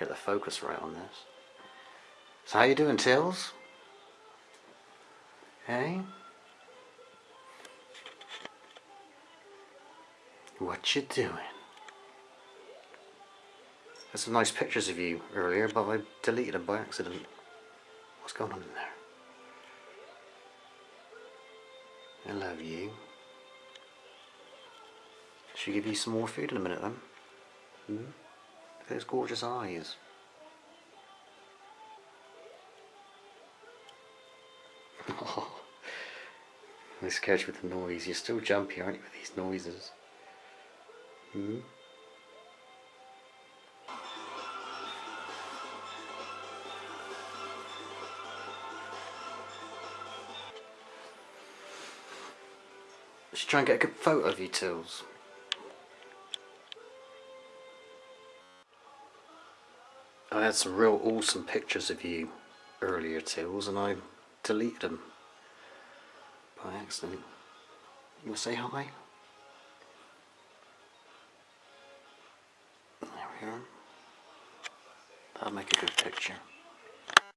Get the focus right on this. So how you doing, Tills? Hey? What you doing? There's some nice pictures of you earlier, but I deleted them by accident. What's going on in there? I love you. Should give you some more food in a minute then? Hmm? Those gorgeous eyes. Oh, I'm scared with the noise. You're still jumpy, aren't you, with these noises? Hmm? Let's try and get a good photo of you, Tills. I had some real awesome pictures of you earlier, Tills, and I deleted them by accident. You want to say hi? There we are. That'll make a good picture.